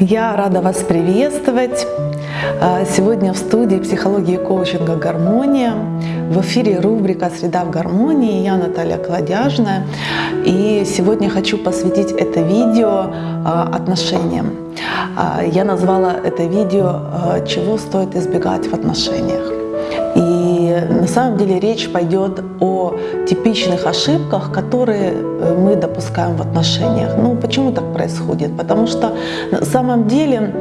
Я рада вас приветствовать. А, сегодня в студии психологии и коучинга «Гармония». В эфире рубрика «Среда в гармонии». Я Наталья Кладяжная. И сегодня хочу посвятить это видео а, отношениям. А, я назвала это видео «Чего стоит избегать в отношениях». Самом деле речь пойдет о типичных ошибках, которые э, мы допускаем в отношениях. Ну, почему так происходит? Потому что на самом деле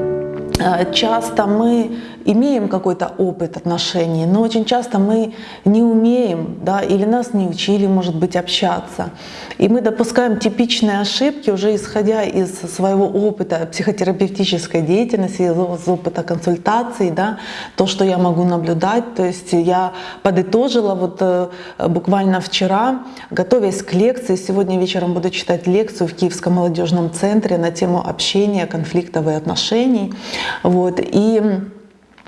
э, часто мы имеем какой-то опыт отношений, но очень часто мы не умеем, да, или нас не учили, может быть, общаться. И мы допускаем типичные ошибки, уже исходя из своего опыта психотерапевтической деятельности, из опыта консультаций, да, то, что я могу наблюдать. То есть я подытожила вот э, буквально вчера, готовясь к лекции, сегодня вечером буду читать лекцию в Киевском молодежном центре на тему общения, конфликтов и отношений. Вот. И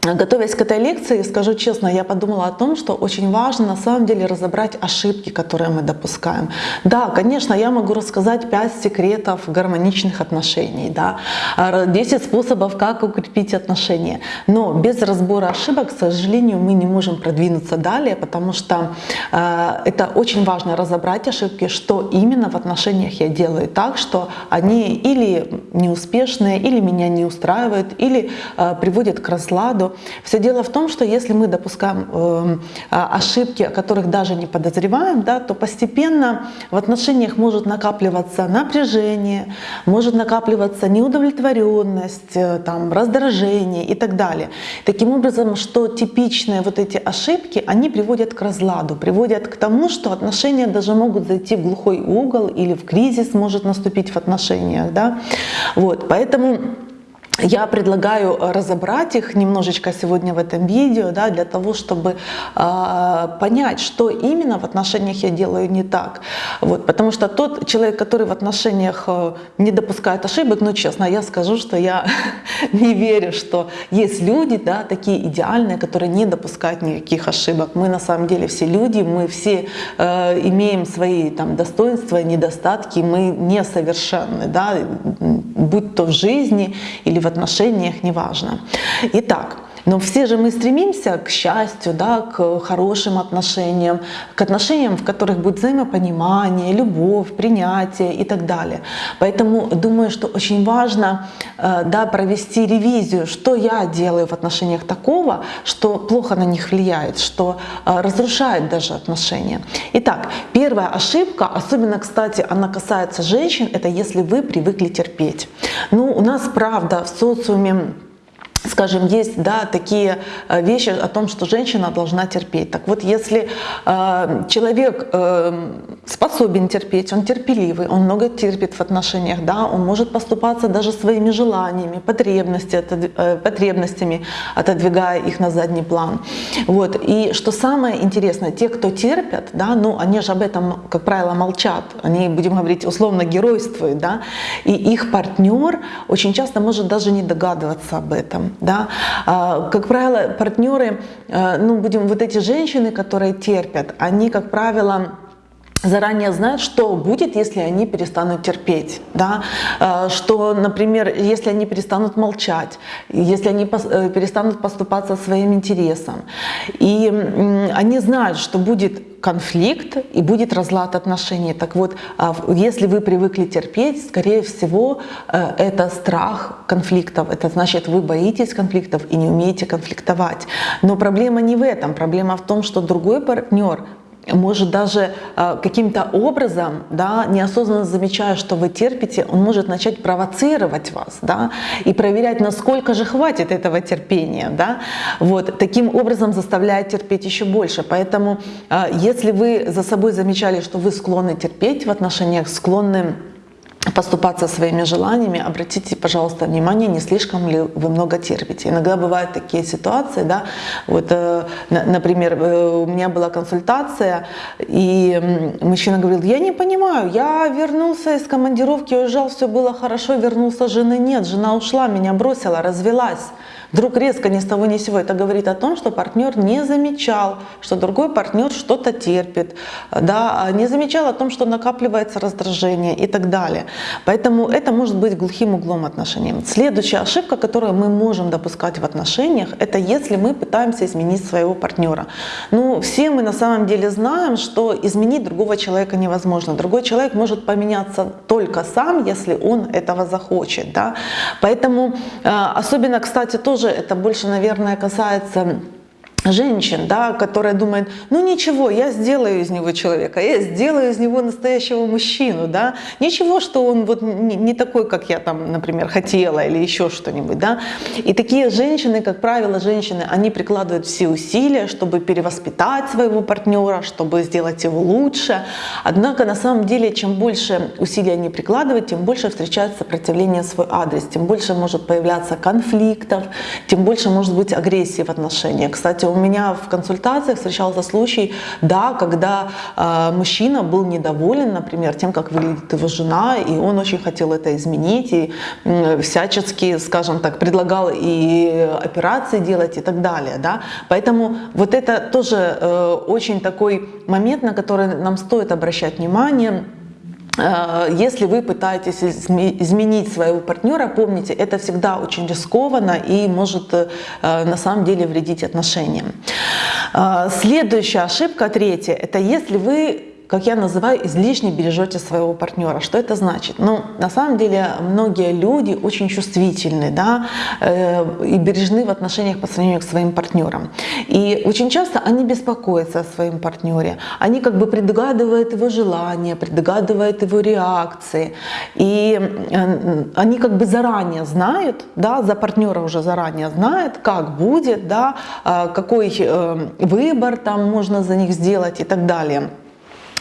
Готовясь к этой лекции, скажу честно, я подумала о том, что очень важно на самом деле разобрать ошибки, которые мы допускаем. Да, конечно, я могу рассказать 5 секретов гармоничных отношений, да, 10 способов, как укрепить отношения. Но без разбора ошибок, к сожалению, мы не можем продвинуться далее, потому что э, это очень важно разобрать ошибки, что именно в отношениях я делаю так, что они или неуспешные, или меня не устраивают, или э, приводят к разладу. Все дело в том, что если мы допускаем э, ошибки, о которых даже не подозреваем, да, то постепенно в отношениях может накапливаться напряжение, может накапливаться неудовлетворенность, э, там, раздражение и так далее. Таким образом, что типичные вот эти ошибки, они приводят к разладу, приводят к тому, что отношения даже могут зайти в глухой угол или в кризис может наступить в отношениях. Да? Вот, поэтому я предлагаю э, разобрать их немножечко сегодня в этом видео, да, для того, чтобы э, понять, что именно в отношениях я делаю не так. Вот, потому что тот человек, который в отношениях э, не допускает ошибок, ну честно, я скажу, что я не верю, что есть люди да, такие идеальные, которые не допускают никаких ошибок. Мы на самом деле все люди, мы все э, имеем свои там, достоинства, недостатки, мы несовершенны, да, будь то в жизни или в отношениях, неважно. Итак, но все же мы стремимся к счастью, да, к хорошим отношениям, к отношениям, в которых будет взаимопонимание, любовь, принятие и так далее. Поэтому думаю, что очень важно э, да, провести ревизию, что я делаю в отношениях такого, что плохо на них влияет, что э, разрушает даже отношения. Итак, первая ошибка, особенно, кстати, она касается женщин, это если вы привыкли терпеть. Ну, у нас правда в социуме скажем, есть да, такие э, вещи о том, что женщина должна терпеть. Так вот, если э, человек э, способен терпеть, он терпеливый, он много терпит в отношениях, да, он может поступаться даже своими желаниями, потребности, отодв... э, потребностями, отодвигая их на задний план. Вот. И что самое интересное, те, кто терпят, да, ну, они же об этом, как правило, молчат, они, будем говорить, условно геройствуют, да, и их партнер очень часто может даже не догадываться об этом. Да? А, как правило, партнеры, э, ну, будем, вот эти женщины, которые терпят, они, как правило, заранее знают, что будет, если они перестанут терпеть, да? А, что, например, если они перестанут молчать, если они э, перестанут поступаться своим интересам. И они знают, что будет конфликт и будет разлад отношений. Так вот, а, если вы привыкли терпеть, скорее всего, э, это страх конфликтов. Это значит, вы боитесь конфликтов и не умеете конфликтовать. Но проблема не в этом. Проблема в том, что другой партнер может даже э, каким-то образом, да, неосознанно замечая, что вы терпите, он может начать провоцировать вас, да, и проверять, насколько же хватит этого терпения, да, вот, таким образом заставляет терпеть еще больше. Поэтому, э, если вы за собой замечали, что вы склонны терпеть в отношениях, склонны поступаться своими желаниями, обратите, пожалуйста, внимание, не слишком ли вы много терпите. Иногда бывают такие ситуации, да, вот, э, например, э, у меня была консультация, и мужчина говорил, я не понимаю, я вернулся из командировки, уезжал, все было хорошо, вернулся, жены нет, жена ушла, меня бросила, развелась. Вдруг резко ни с того ни с сего, это говорит о том, что партнер не замечал, что другой партнер что-то терпит, да, не замечал о том, что накапливается раздражение и так далее. Поэтому это может быть глухим углом отношений. Следующая ошибка, которую мы можем допускать в отношениях, это если мы пытаемся изменить своего партнера. Ну, все мы на самом деле знаем, что изменить другого человека невозможно. Другой человек может поменяться только сам, если он этого захочет. Да? Поэтому, э, особенно, кстати, тоже это больше, наверное, касается женщин, да, которая думает, ну ничего, я сделаю из него человека, я сделаю из него настоящего мужчину, да, ничего, что он вот не, такой, как я там, например, хотела или еще что-нибудь, да. И такие женщины, как правило, женщины, они прикладывают все усилия, чтобы перевоспитать своего партнера, чтобы сделать его лучше. Однако на самом деле, чем больше усилий они прикладывают, тем больше встречается сопротивление свой адрес, тем больше может появляться конфликтов, тем больше может быть агрессии в отношениях. Кстати, у меня в консультациях встречался случай, да, когда э, мужчина был недоволен, например, тем, как выглядит его жена, и он очень хотел это изменить, и э, всячески, скажем так, предлагал и операции делать и так далее. Да? Поэтому вот это тоже э, очень такой момент, на который нам стоит обращать внимание, если вы пытаетесь изменить своего партнера, помните, это всегда очень рискованно и может э, на самом деле вредить отношениям. Э, следующая ошибка, третья, это если вы как я называю, излишне бережете своего партнера. Что это значит? Ну, на самом деле, многие люди очень чувствительны, да, э, и бережны в отношениях по сравнению к своим партнерам. И очень часто они беспокоятся о своем партнере. Они как бы предугадывают его желания, предугадывают его реакции. И э, они как бы заранее знают, да, за партнера уже заранее знают, как будет, да, э, какой выбор там можно за них сделать и так далее.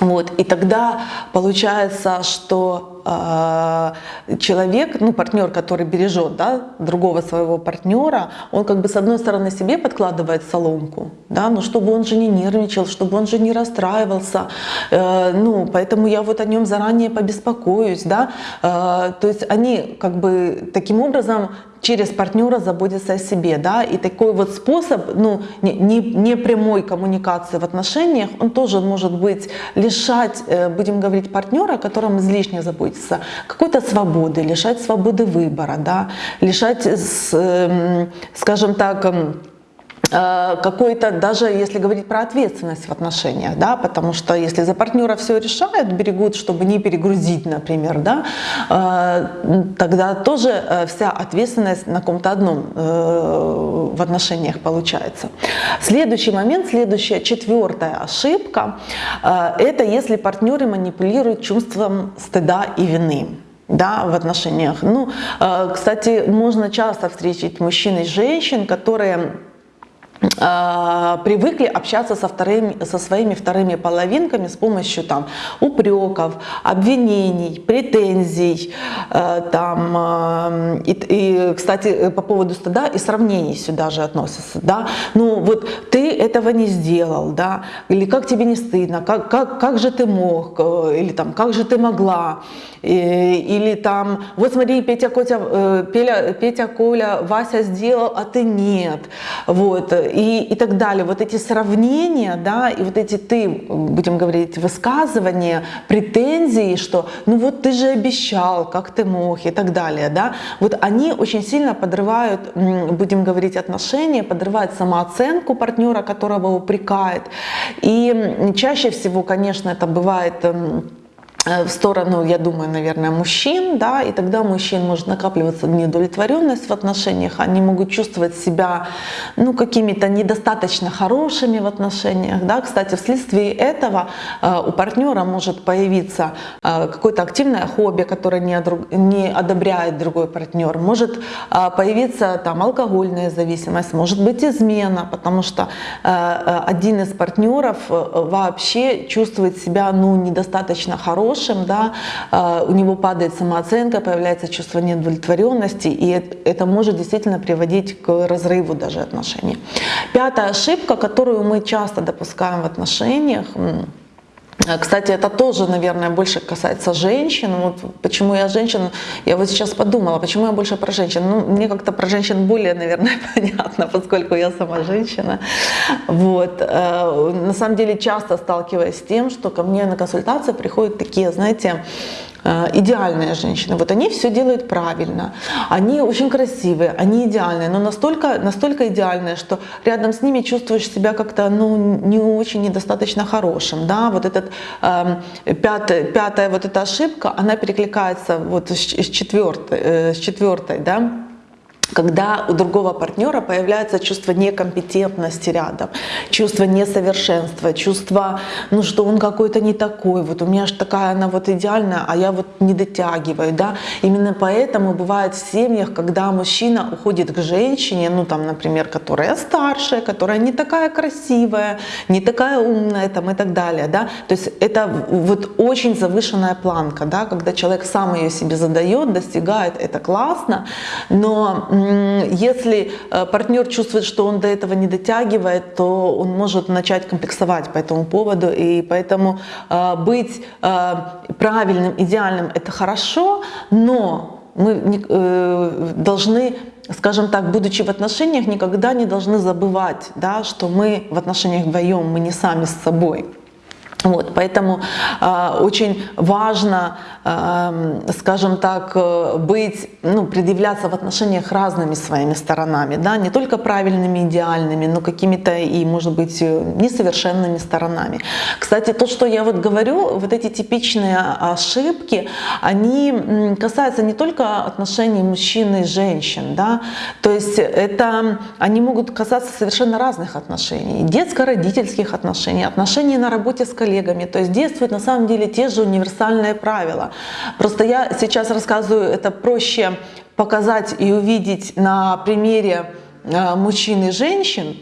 Вот, и тогда получается, что э, человек, ну, партнер, который бережет да, другого своего партнера, он как бы с одной стороны себе подкладывает соломку, да, но чтобы он же не нервничал, чтобы он же не расстраивался, э, ну, поэтому я вот о нем заранее побеспокоюсь, да, э, то есть они как бы таким образом через партнера заботиться о себе, да, и такой вот способ, ну, не, не, не прямой коммуникации в отношениях, он тоже может быть лишать, э, будем говорить, партнера, о котором излишне заботится, какой-то свободы, лишать свободы выбора, да, лишать, эм, скажем так, эм, какой-то, даже если говорить про ответственность в отношениях, да, потому что если за партнера все решают, берегут, чтобы не перегрузить, например, да, э, тогда тоже э, вся ответственность на ком-то одном в отношениях получается. Следующий момент, следующая, четвертая ошибка, это если партнеры манипулируют чувством стыда и вины да, в отношениях. Ну, кстати, можно часто встретить мужчин и женщин, которые привыкли общаться со, вторыми, со своими вторыми половинками с помощью там, упреков, обвинений, претензий. Э, там, э, и, и, кстати, по поводу стыда и сравнений сюда же относятся. Да? Ну вот ты этого не сделал, да? или как тебе не стыдно, как, как, как же ты мог, э, или там, как же ты могла. Или там, вот смотри, Петя, Котя, Петя, Коля, Вася сделал, а ты нет. Вот и, и так далее. Вот эти сравнения, да, и вот эти ты, будем говорить, высказывания, претензии, что ну вот ты же обещал, как ты мог и так далее, да, вот они очень сильно подрывают, будем говорить, отношения, подрывают самооценку партнера, которого упрекает. И чаще всего, конечно, это бывает в сторону, я думаю, наверное, мужчин, да, и тогда у мужчин может накапливаться неудовлетворенность в отношениях, они могут чувствовать себя, ну, какими-то недостаточно хорошими в отношениях, да, кстати, вследствие этого э, у партнера может появиться э, какое-то активное хобби, которое не, не одобряет другой партнер, может появиться там алкогольная зависимость, может быть измена, потому что один из партнеров вообще чувствует себя, ну, недостаточно хорошим, хорошим, да, а, у него падает самооценка, появляется чувство неудовлетворенности, и это может действительно приводить к разрыву даже отношений. Пятая ошибка, которую мы часто допускаем в отношениях, кстати, это тоже, наверное, больше касается женщин. Вот почему я женщина, я вот сейчас подумала, почему я больше про женщин. Ну, мне как-то про женщин более, наверное, понятно, поскольку я сама женщина. Вот. Э, на самом деле часто сталкиваюсь с тем, что ко мне на консультации приходят такие, знаете, идеальные женщины. Вот они все делают правильно, они очень красивые, они идеальные, но настолько, настолько идеальные, что рядом с ними чувствуешь себя как-то ну, не очень, недостаточно хорошим. Да? Вот этот э, пятая, пятая вот эта ошибка, она перекликается вот с, с четвертой, э, с четвертой да? Когда у другого партнера появляется чувство некомпетентности рядом, чувство несовершенства, чувство, ну, что он какой-то не такой, вот у меня же такая она вот идеальная, а я вот не дотягиваю, да. Именно поэтому бывает в семьях, когда мужчина уходит к женщине, ну, там, например, которая старшая, которая не такая красивая, не такая умная, там, и так далее, да. То есть это вот очень завышенная планка, да, когда человек сам ее себе задает, достигает, это классно, но если э, партнер чувствует, что он до этого не дотягивает, то он может начать комплексовать по этому поводу. И поэтому э, быть э, правильным, идеальным – это хорошо, но мы должны скажем так, будучи в отношениях, никогда не должны забывать, да, что мы в отношениях вдвоем, мы не сами с собой. Вот, поэтому э, очень важно, э, скажем так, быть, ну, предъявляться в отношениях разными своими сторонами, да, не только правильными, идеальными, но какими-то и, может быть, несовершенными сторонами. Кстати, то, что я вот говорю, вот эти типичные ошибки, они касаются не только отношений мужчин и женщин, да, то есть это, они могут касаться совершенно разных отношений, детско-родительских отношений, отношений на работе с коллегами, коллегами. То есть действуют на самом деле те же универсальные правила. Просто я сейчас рассказываю это проще показать и увидеть на примере э, мужчин и женщин,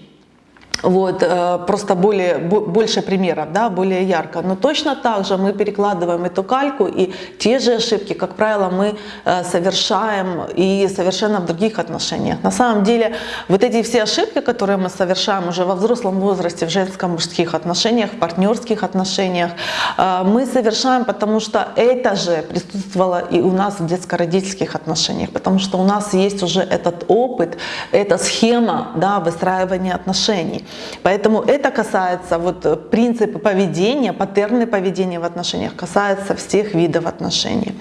вот, э, просто более, больше примеров, да, более ярко. Но точно так же мы перекладываем эту кальку, и те же ошибки, как правило, мы э, совершаем и совершенно в других отношениях. На самом деле, вот эти все ошибки, которые мы совершаем уже во взрослом возрасте, в женско-мужских отношениях, в партнерских отношениях, э, мы совершаем, потому что это же присутствовало и у нас в детско-родительских отношениях, потому что у нас есть уже этот опыт, эта схема да, выстраивания отношений. Поэтому это касается вот э, принципа поведения, паттерны поведения в отношениях, касается всех видов отношений.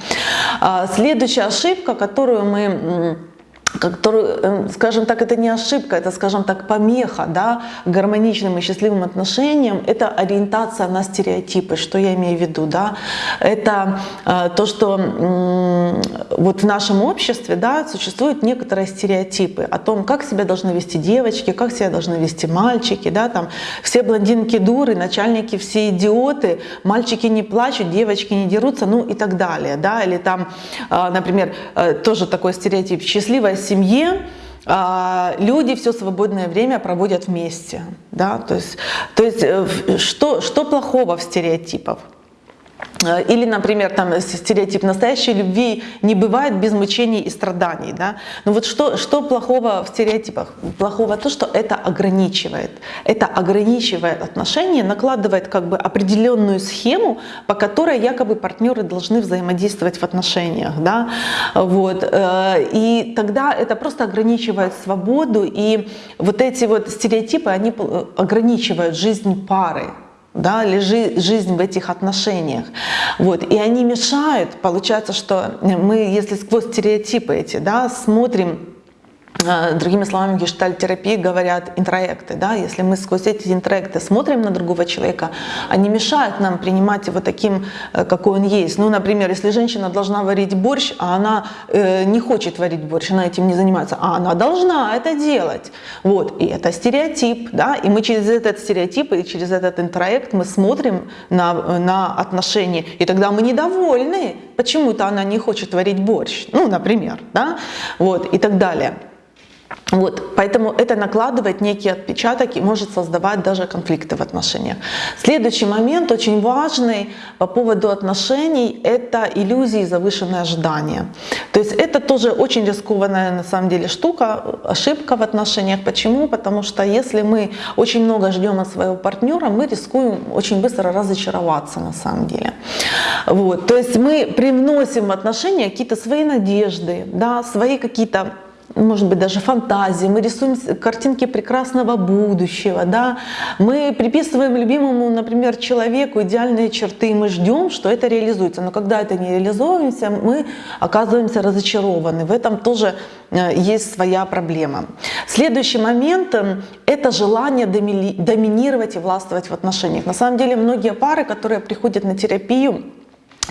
А, следующая ошибка, которую мы которую, эм, скажем так, это не ошибка, это, скажем так, помеха да, гармоничным и счастливым отношениям, это ориентация на стереотипы. Что я имею в виду? Да? Это э, то, что э, вот в нашем обществе да, существуют некоторые стереотипы о том, как себя должны вести девочки, как себя должны вести мальчики. Да? Там, все блондинки дуры, начальники все идиоты, мальчики не плачут, девочки не дерутся, ну и так далее. Да? Или там, э, например, э, тоже такой стереотип, счастливая семье а, люди все свободное время проводят вместе. Да? То есть, то есть э, что, что плохого в стереотипах? Э, или, например, там стереотип настоящей любви не бывает без мучений и страданий. Да? Но вот что, что плохого в стереотипах? Плохого то, что это ограничивает. Это ограничивает отношения, накладывает как бы определенную схему, по которой якобы партнеры должны взаимодействовать в отношениях. Да? Вот. Э, и тогда это просто ограничивает свободу, и вот эти вот стереотипы, они э, ограничивают жизнь пары да, или жизнь в этих отношениях. Вот. И они мешают, получается, что мы, если сквозь стереотипы эти да, смотрим другими словами, гештальтерапии говорят интроекты. Да? Если мы сквозь эти интроекты смотрим на другого человека, они мешают нам принимать его таким, э, какой он есть. Ну, например, если женщина должна варить борщ, а она э, не хочет варить борщ, она этим не занимается, а она должна это делать. Вот. И это стереотип. Да? И мы через этот стереотип и через этот интроект мы смотрим на, на отношения. И тогда мы недовольны. Почему-то она не хочет варить борщ. Ну, например. Да? Вот. И так далее. Вот, поэтому это накладывает некий отпечаток и может создавать даже конфликты в отношениях. Следующий момент, очень важный по поводу отношений, это иллюзии и завышенные ожидания. То есть это тоже очень рискованная на самом деле штука, ошибка в отношениях. Почему? Потому что если мы очень много ждем от своего партнера, мы рискуем очень быстро разочароваться на самом деле. Вот, то есть мы привносим в отношения какие-то свои надежды, да, свои какие-то может быть, даже фантазии, мы рисуем картинки прекрасного будущего, да? мы приписываем любимому, например, человеку идеальные черты, и мы ждем, что это реализуется. Но когда это не реализуемся, мы оказываемся разочарованы. В этом тоже э, есть своя проблема. Следующий момент э, – это желание доминировать и властвовать в отношениях. На самом деле многие пары, которые приходят на терапию,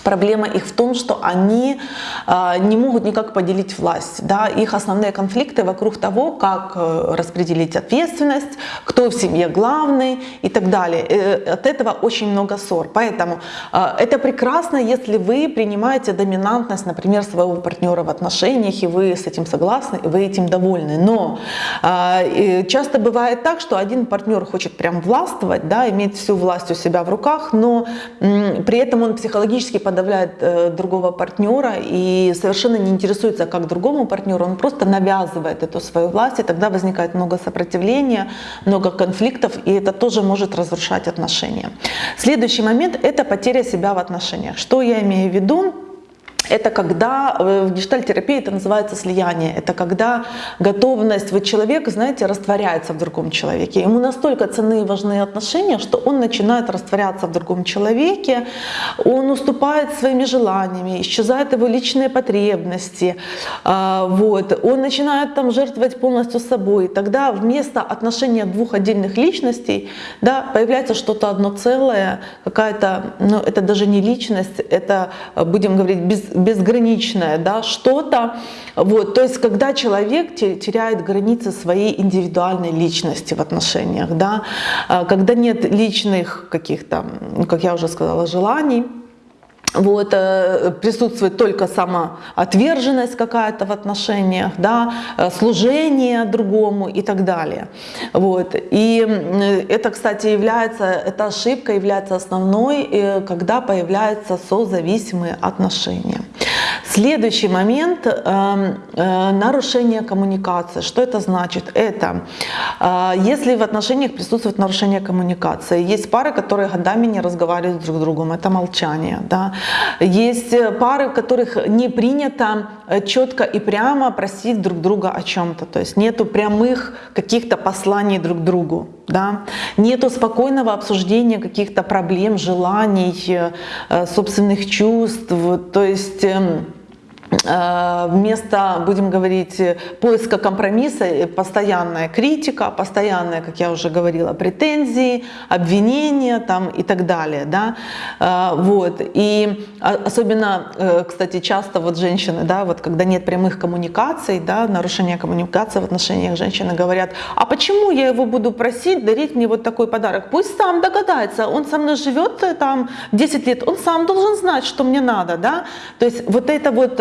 Проблема их в том, что они э, не могут никак поделить власть. Да? Их основные конфликты вокруг того, как э, распределить ответственность, кто в семье главный и так далее. Э, от этого очень много ссор. Поэтому э, это прекрасно, если вы принимаете доминантность, например, своего партнера в отношениях, и вы с этим согласны, и вы этим довольны. Но э, часто бывает так, что один партнер хочет прям властвовать, да, иметь всю власть у себя в руках, но при этом он психологически подавляет э, другого партнера и совершенно не интересуется как другому партнеру, он просто навязывает эту свою власть, и тогда возникает много сопротивления, много конфликтов, и это тоже может разрушать отношения. Следующий момент – это потеря себя в отношениях. Что я имею в виду? Это когда э, в гештальтерапии это называется слияние. Это когда готовность, вот человек, знаете, растворяется в другом человеке. Ему настолько ценны и важны отношения, что он начинает растворяться в другом человеке, он уступает своими желаниями, исчезают его личные потребности, а, вот. он начинает там жертвовать полностью собой. Тогда вместо отношения двух отдельных личностей да, появляется что-то одно целое, какая-то, ну это даже не личность, это, будем говорить, без, безграничное, да, что-то. Вот, то есть, когда человек теряет границы своей индивидуальной личности в отношениях, да, а, когда нет личных каких-то, как я уже сказала, желаний, вот, э, присутствует только самоотверженность какая-то в отношениях, да, э, служение другому и так далее. Вот. И это, кстати, является, эта ошибка является основной, э, когда появляются созависимые отношения. Следующий момент э, э, нарушение коммуникации. Что это значит? Это э, если в отношениях присутствует нарушение коммуникации. Есть пары, которые годами не разговаривают друг с другом. Это молчание. Да? Есть пары, в которых не принято четко и прямо просить друг друга о чем-то. То есть нету прямых каких-то посланий друг другу. Да? Нету спокойного обсуждения каких-то проблем, желаний, собственных чувств. То есть эм, Э, вместо, будем говорить, поиска компромисса, э, постоянная критика, постоянная, как я уже говорила, претензии, обвинения там, и так далее. Да? Э, вот. И особенно, кстати, часто вот женщины, да, вот когда нет прямых коммуникаций, да, нарушения коммуникации в отношениях женщины говорят, а почему я его буду просить дарить мне вот такой подарок? Пусть сам догадается, он со мной живет там 10 лет, он сам должен знать, что мне надо. Да? То есть вот это вот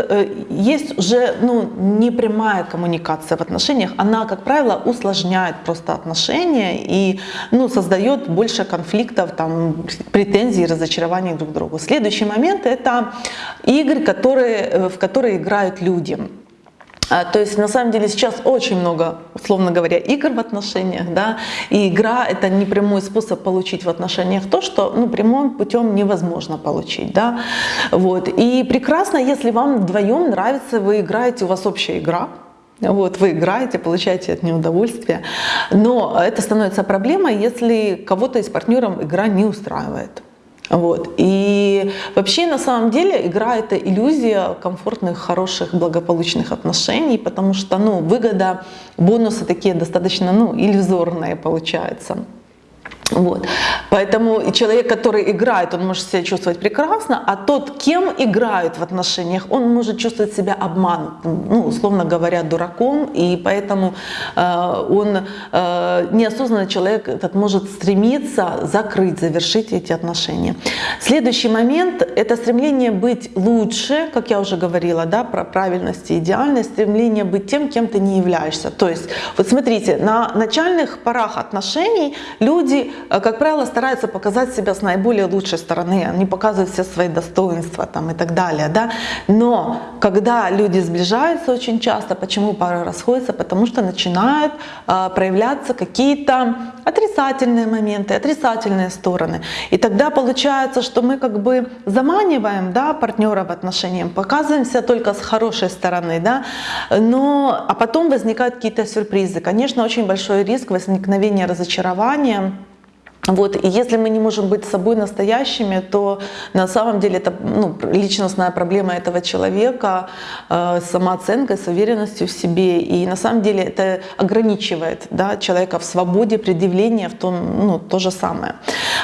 есть уже ну, непрямая коммуникация в отношениях, она, как правило, усложняет просто отношения и ну, создает больше конфликтов, там, претензий, разочарований друг к другу. Следующий момент – это игры, которые, в которые играют люди. А, то есть на самом деле сейчас очень много, условно говоря, игр в отношениях, да, и игра это не прямой способ получить в отношениях то, что ну, прямым путем невозможно получить, да, вот. И прекрасно, если вам вдвоем нравится, вы играете, у вас общая игра, вот, вы играете, получаете от нее удовольствие. Но это становится проблемой, если кого-то из партнеров игра не устраивает. Вот. И вообще, на самом деле, игра — это иллюзия комфортных, хороших, благополучных отношений, потому что ну, выгода, бонусы такие достаточно ну, иллюзорные получаются. Вот. Поэтому человек, который играет, он может себя чувствовать прекрасно, а тот, кем играют в отношениях, он может чувствовать себя обманутым, ну, условно говоря, дураком, и поэтому э, он, э, неосознанный человек этот может стремиться закрыть, завершить эти отношения. Следующий момент – это стремление быть лучше, как я уже говорила, да, про правильность и идеальность, стремление быть тем, кем ты не являешься. То есть, вот смотрите, на начальных порах отношений люди как правило, стараются показать себя с наиболее лучшей стороны, они показывают все свои достоинства там, и так далее. Да? Но когда люди сближаются очень часто, почему пары расходятся? Потому что начинают э, проявляться какие-то отрицательные моменты, отрицательные стороны. И тогда получается, что мы как бы заманиваем да, партнера в отношениях, показываемся только с хорошей стороны, да? Но, а потом возникают какие-то сюрпризы. Конечно, очень большой риск возникновения разочарования, вот, и если мы не можем быть собой настоящими, то на самом деле это ну, личностная проблема этого человека э, с самооценкой, с уверенностью в себе. И на самом деле это ограничивает да, человека в свободе предъявления в том, ну, то же самое.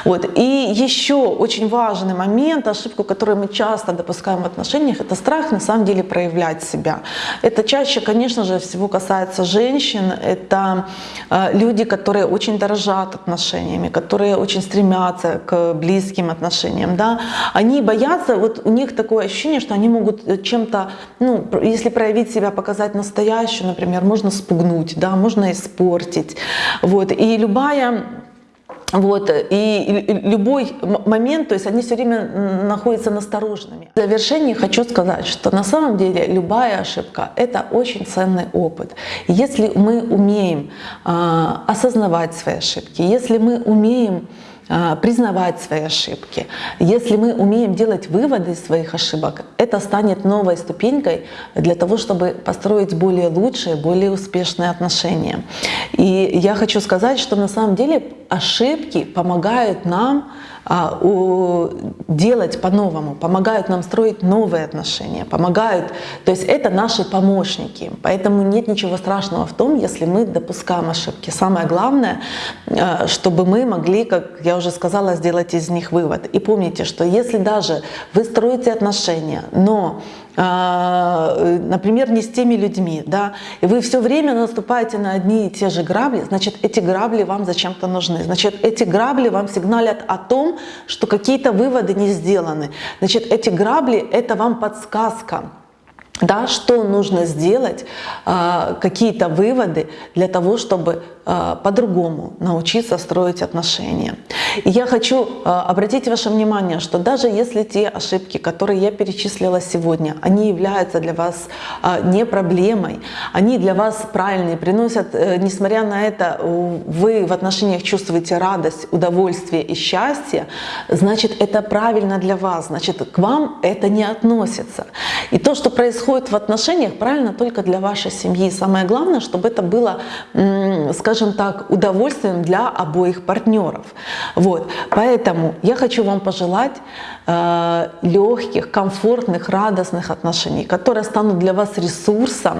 Вот. И еще очень важный момент, ошибку, которую мы часто допускаем в отношениях, это страх на самом деле проявлять себя. Это чаще, конечно же, всего касается женщин. Это э, люди, которые очень дорожат отношениями, которые очень стремятся к близким отношениям, да, они боятся, вот у них такое ощущение, что они могут чем-то, ну, если проявить себя, показать настоящую, например, можно спугнуть, да, можно испортить, вот, и любая вот, и любой момент, то есть они все время находятся настороженными. В завершении хочу сказать, что на самом деле любая ошибка – это очень ценный опыт. Если мы умеем а, осознавать свои ошибки, если мы умеем признавать свои ошибки. Если мы умеем делать выводы из своих ошибок, это станет новой ступенькой для того, чтобы построить более лучшие, более успешные отношения. И я хочу сказать, что на самом деле ошибки помогают нам а, делать по-новому, помогают нам строить новые отношения, помогают, то есть это наши помощники, поэтому нет ничего страшного в том, если мы допускаем ошибки. Самое главное, а, чтобы мы могли, как я уже сказала, сделать из них вывод. И помните, что если даже вы строите отношения, но а, например, не с теми людьми, да, и вы все время наступаете на одни и те же грабли, значит, эти грабли вам зачем-то нужны. Значит, эти грабли вам сигналят о том, что какие-то выводы не сделаны. Значит, эти грабли — это вам подсказка да, что нужно сделать, а, какие-то выводы для того, чтобы а, по-другому научиться строить отношения. И я хочу а, обратить ваше внимание, что даже если те ошибки, которые я перечислила сегодня, они являются для вас не проблемой, они для вас правильные, приносят, э, несмотря на это, вы в отношениях чувствуете радость, удовольствие и счастье, значит, это правильно для вас, значит, к вам это не относится. И то, что происходит происходит в отношениях правильно только для вашей семьи. Самое главное, чтобы это было, скажем так, удовольствием для обоих партнеров. Вот. Поэтому я хочу вам пожелать э, легких, комфортных, радостных отношений, которые станут для вас ресурсом,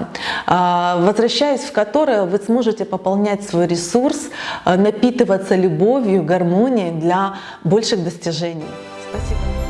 э, возвращаясь в которые вы сможете пополнять свой ресурс, э, напитываться любовью, гармонией для больших достижений. Спасибо.